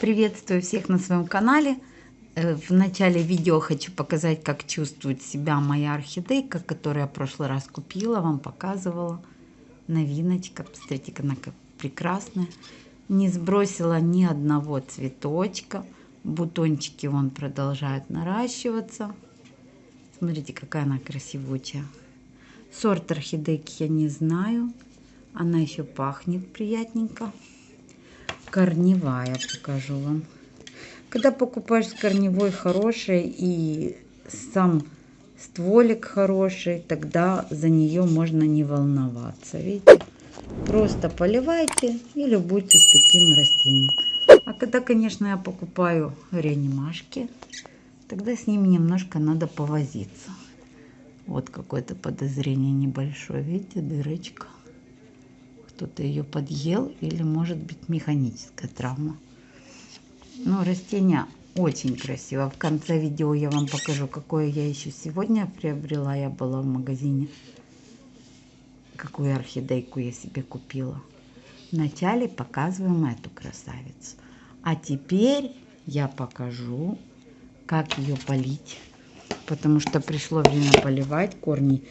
Приветствую всех на своем канале. Э, в начале видео хочу показать, как чувствует себя моя орхидейка, которую я в прошлый раз купила, вам показывала. Новиночка, посмотрите, она как прекрасная. Не сбросила ни одного цветочка. Бутончики вон продолжают наращиваться. Смотрите, какая она красивучая. Сорт орхидейки я не знаю. Она еще пахнет приятненько корневая покажу вам. Когда покупаешь корневой хорошей и сам стволик хороший, тогда за нее можно не волноваться. Видите? Просто поливайте и любуйтесь таким растением. А когда, конечно, я покупаю реанимашки, тогда с ними немножко надо повозиться. Вот какое-то подозрение небольшое. Видите, дырочка кто-то ее подъел или может быть механическая травма. Но растение очень красиво. В конце видео я вам покажу, какое я еще сегодня приобрела. Я была в магазине. Какую орхидейку я себе купила. Вначале показываем эту красавицу. А теперь я покажу, как ее полить. Потому что пришло время поливать. Корни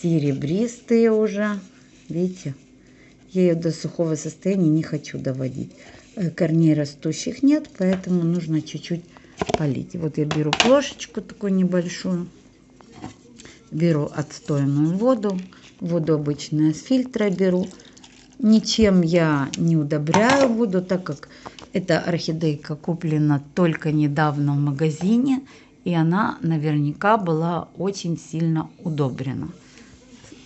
серебристые уже. Видите? Я ее до сухого состояния не хочу доводить. Э, корней растущих нет, поэтому нужно чуть-чуть полить. Вот я беру плошечку такую небольшую. Беру отстойную воду. Воду обычную с фильтра беру. Ничем я не удобряю воду, так как эта орхидейка куплена только недавно в магазине. И она наверняка была очень сильно удобрена.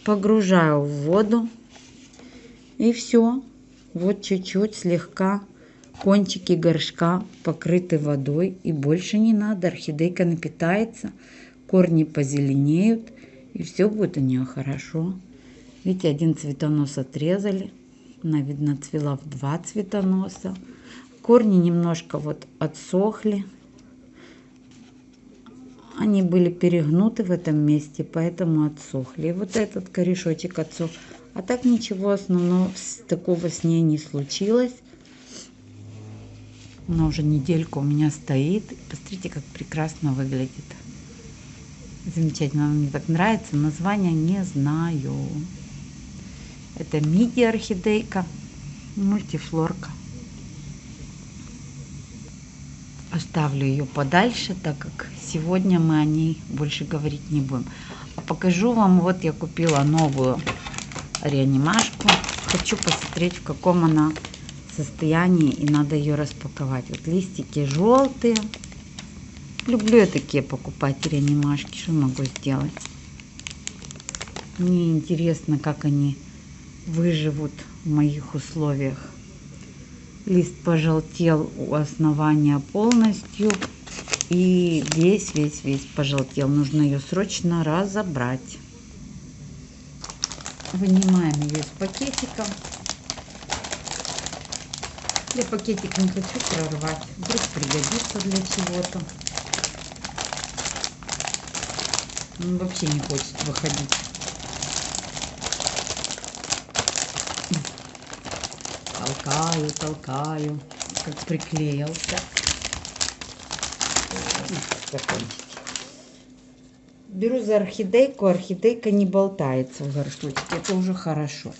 Погружаю в воду. И все. Вот чуть-чуть слегка кончики горшка покрыты водой. И больше не надо. Орхидейка напитается, корни позеленеют. И все будет у нее хорошо. Видите, один цветонос отрезали. Она, видно, цвела в два цветоноса. Корни немножко вот отсохли. Они были перегнуты в этом месте, поэтому отсохли. И вот этот корешочек отсох. А так ничего основного такого с ней не случилось. Она уже недельку у меня стоит. Посмотрите, как прекрасно выглядит. Замечательно, мне так нравится. Название не знаю. Это миди орхидейка, мультифлорка. Оставлю ее подальше, так как сегодня мы о ней больше говорить не будем. А покажу вам, вот я купила новую реанимашку. Хочу посмотреть, в каком она состоянии, и надо ее распаковать. Вот листики желтые. Люблю я такие покупать реанимашки. Что могу сделать? Мне интересно, как они выживут в моих условиях. Лист пожелтел у основания полностью. И весь, весь, весь пожелтел. Нужно ее срочно разобрать. Вынимаем ее из пакетика. Я пакетик не хочу прорвать. Вдруг пригодится для чего-то. Он вообще не хочет выходить. Толкаю, толкаю. Как приклеился. Закончить беру за орхидейку, орхидейка не болтается в горшочке. Это уже хорошо.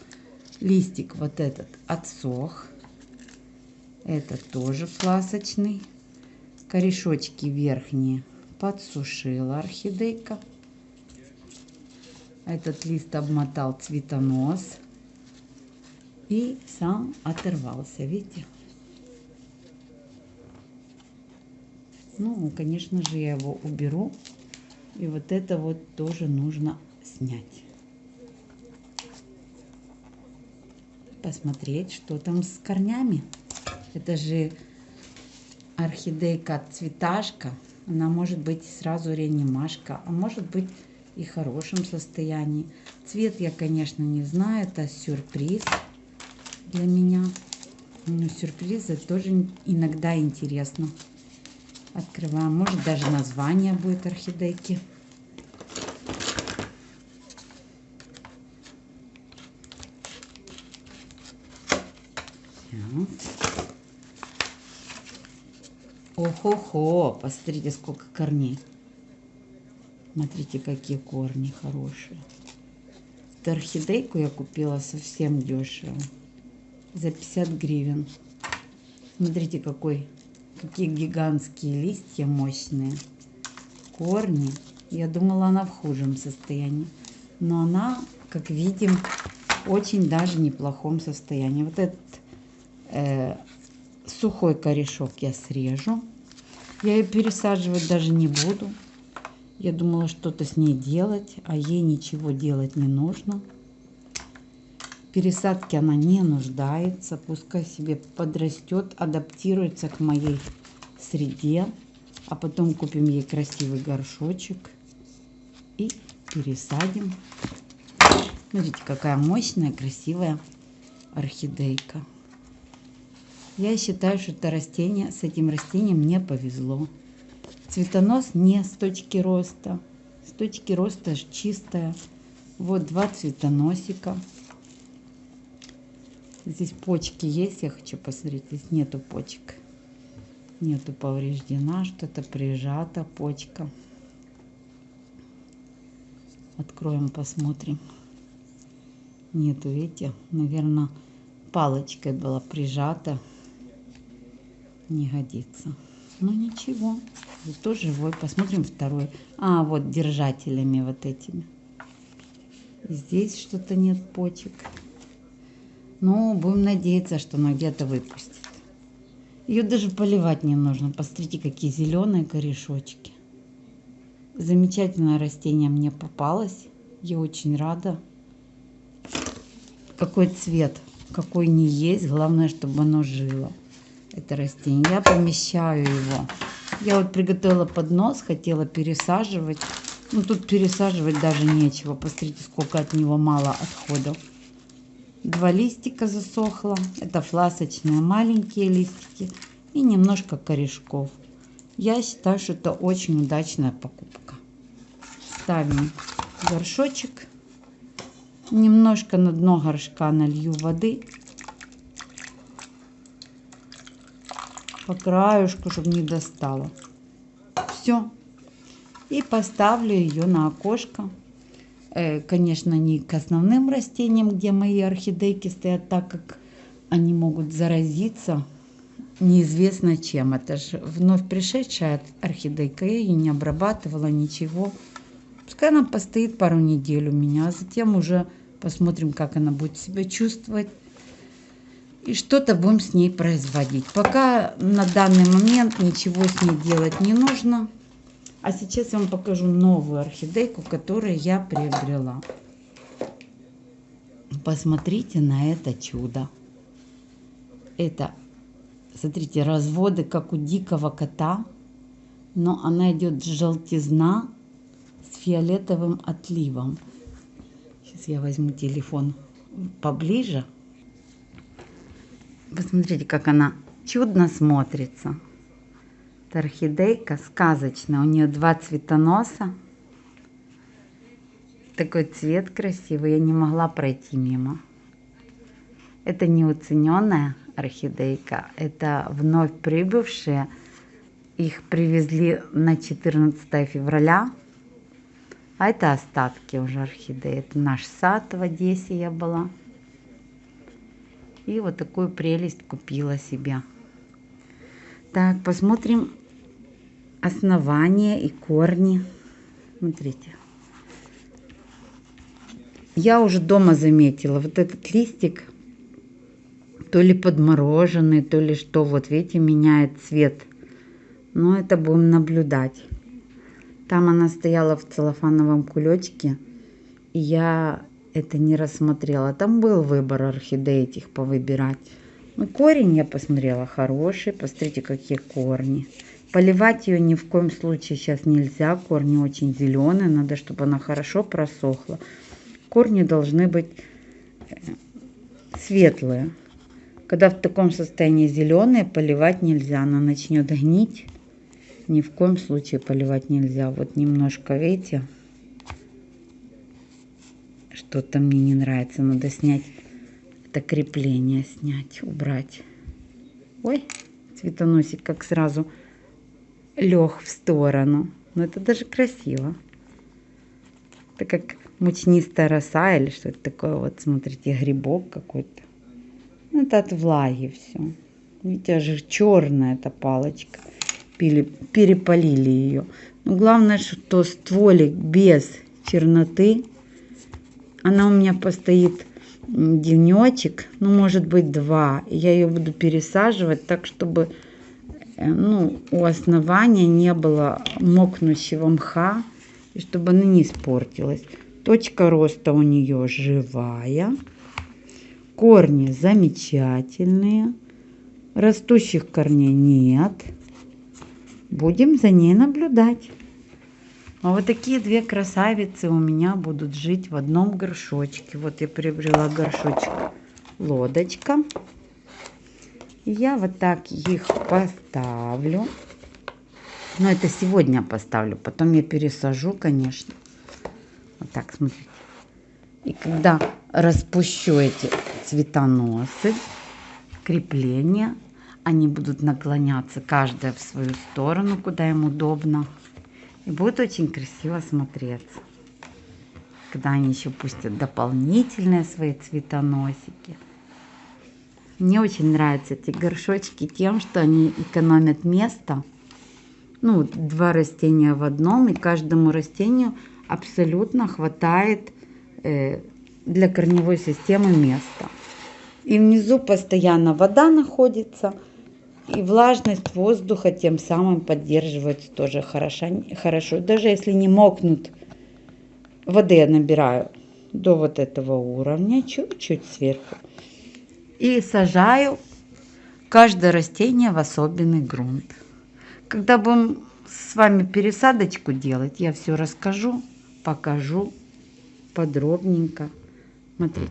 Листик вот этот отсох. Этот тоже пласочный. Корешочки верхние подсушила орхидейка. Этот лист обмотал цветонос. И сам оторвался, видите? Ну, конечно же, я его уберу и вот это вот тоже нужно снять. Посмотреть, что там с корнями. Это же орхидейка цветашка. Она может быть сразу реанимашка, а может быть и в хорошем состоянии. Цвет я, конечно, не знаю. Это сюрприз для меня. Но сюрпризы тоже иногда интересно. Открываем. Может даже название будет орхидейки. Охо-хо, посмотрите, сколько корней. Смотрите, какие корни хорошие. Эту орхидейку я купила совсем дешево. За 50 гривен. Смотрите, какой, какие гигантские листья мощные. Корни. Я думала, она в худшем состоянии. Но она, как видим, очень даже неплохом состоянии. Вот этот э, сухой корешок я срежу. Я ее пересаживать даже не буду. Я думала что-то с ней делать, а ей ничего делать не нужно. Пересадки она не нуждается, пускай себе подрастет, адаптируется к моей среде. А потом купим ей красивый горшочек и пересадим. Смотрите, какая мощная, красивая орхидейка. Я считаю, что это растение, с этим растением мне повезло. Цветонос не с точки роста. С точки роста чистая. Вот два цветоносика. Здесь почки есть, я хочу посмотреть. Здесь нету почек. Нету повреждена, что-то прижата почка. Откроем, посмотрим. Нету, видите, наверное, палочкой была прижата не годится. Ну ничего, зато живой. Посмотрим второй. А, вот держателями вот этими. Здесь что-то нет почек. Ну, будем надеяться, что она где-то выпустит. Ее даже поливать не нужно. Посмотрите, какие зеленые корешочки. Замечательное растение мне попалось. Я очень рада. Какой цвет, какой не есть. Главное, чтобы оно жило это растение. Я помещаю его. Я вот приготовила поднос, хотела пересаживать. Ну, тут пересаживать даже нечего. Посмотрите, сколько от него мало отходов. Два листика засохло. Это фласочные маленькие листики. И немножко корешков. Я считаю, что это очень удачная покупка. Ставим горшочек. Немножко на дно горшка налью воды. по краешку, чтобы не достала. Все. И поставлю ее на окошко. Э, конечно, не к основным растениям, где мои орхидейки стоят, так как они могут заразиться неизвестно чем. Это же вновь пришедшая орхидейка. Я ее не обрабатывала, ничего. Пускай она постоит пару недель у меня, а затем уже посмотрим, как она будет себя чувствовать и что-то будем с ней производить. Пока на данный момент ничего с ней делать не нужно. А сейчас я вам покажу новую орхидейку, которую я приобрела. Посмотрите на это чудо. Это, смотрите, разводы, как у дикого кота. Но она идет желтизна с фиолетовым отливом. Сейчас я возьму телефон поближе. Посмотрите, как она чудно смотрится. Это орхидейка сказочная. У нее два цветоноса. Такой цвет красивый. Я не могла пройти мимо. Это неуцененная орхидейка. Это вновь прибывшие. Их привезли на 14 февраля. А это остатки уже орхидеи. Это наш сад в Одессе я была. И вот такую прелесть купила себе. Так, посмотрим основание и корни. Смотрите. Я уже дома заметила вот этот листик, то ли подмороженный, то ли что. Вот видите, меняет цвет. Но это будем наблюдать. Там она стояла в целлофановом кулечке. И я это не рассмотрела. Там был выбор орхидей этих повыбирать. Ну, корень я посмотрела хороший. Посмотрите, какие корни. Поливать ее ни в коем случае сейчас нельзя. Корни очень зеленые. Надо, чтобы она хорошо просохла. Корни должны быть э, светлые. Когда в таком состоянии зеленые, поливать нельзя. Она начнет гнить. Ни в коем случае поливать нельзя. Вот немножко, видите, что-то мне не нравится. Надо снять это крепление, снять, убрать. Ой, цветоносик как сразу лег в сторону. Но это даже красиво. Это как мучнистая роса или что-то такое. Вот смотрите, грибок какой-то. Ну, это от влаги все. Видите, же черная эта палочка. Перепалили ее. Но главное, что стволик без черноты. Она у меня постоит денечек, ну, может быть, два. Я ее буду пересаживать так, чтобы ну, у основания не было мокнущего мха, и чтобы она не испортилась. Точка роста у нее живая. Корни замечательные. Растущих корней нет. Будем за ней наблюдать. А вот такие две красавицы у меня будут жить в одном горшочке. Вот я приобрела горшочек лодочка. Я вот так их поставлю. Но это сегодня поставлю. Потом я пересажу, конечно. Вот так, смотрите. И когда распущу эти цветоносы, крепления, они будут наклоняться каждая в свою сторону, куда им удобно. И будет очень красиво смотреться. Когда они еще пустят дополнительные свои цветоносики. Мне очень нравятся эти горшочки тем, что они экономят место. Ну, два растения в одном, и каждому растению абсолютно хватает э, для корневой системы места. И внизу постоянно вода находится – и влажность воздуха тем самым поддерживается тоже хорошо. хорошо. Даже если не мокнут, воды я набираю до вот этого уровня, чуть-чуть сверху. И сажаю каждое растение в особенный грунт. Когда будем с вами пересадочку делать, я все расскажу, покажу подробненько. Смотрите.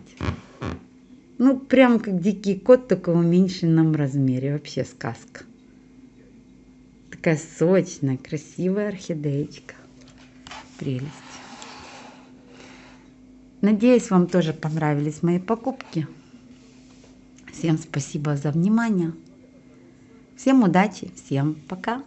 Ну, прям как дикий кот, только в уменьшенном размере. Вообще сказка. Такая сочная, красивая орхидеечка. Прелесть. Надеюсь, вам тоже понравились мои покупки. Всем спасибо за внимание. Всем удачи, всем пока.